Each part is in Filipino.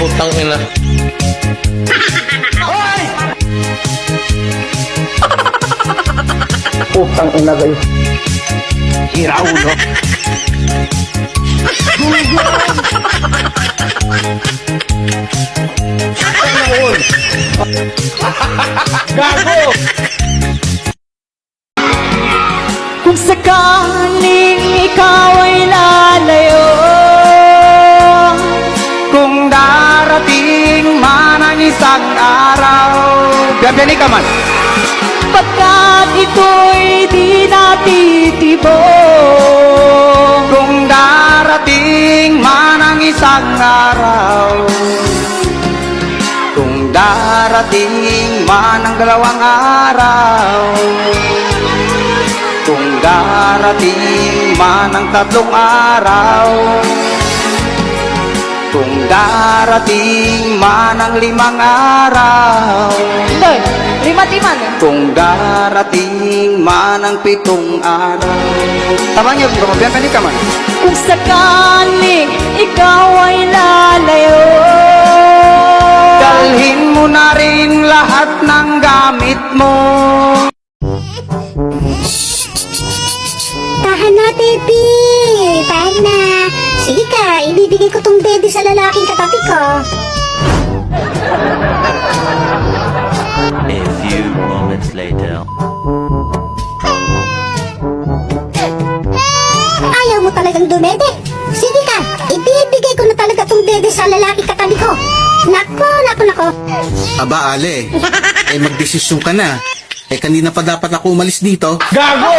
Putang ina. Putang ina kayo. Hira ulo. Gago! Kung sakaling ikaw ay isang araw Biyabiyani ka man. Pagkat ito'y di natitibok Kung darating man ang isang araw. Kung darating man ang dalawang araw. Kung darating man ang tatlong araw Kung darating man ang limang araw Doy, lima-timan Kung darating man ang pitong araw. Tama niyo, bumabiyang ka man. Kung sakaling ikaw ay lalayo. Dalhin mo na rin lahat ng gamit mo. Tahan na, baby! Ibibigay ko tong baby sa lalaking katabi ko. A few moments later. Ayaw mo talagang dumede. Sige ka, ibibigay ko na talaga tong baby sa lalaking katabi ko. Nako, nako, nako. Aba, Ale. Eh, magdesisyon ka na. Eh, kanina pa dapat ako umalis dito. Gago!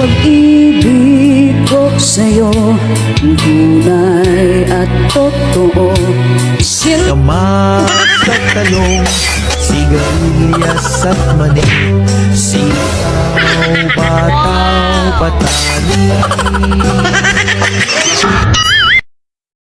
Pag-ibig ko sa'yo Tunay at totoo. Sin Kama sa talong, sigarilyas at mani. Sitaw, bataw, patani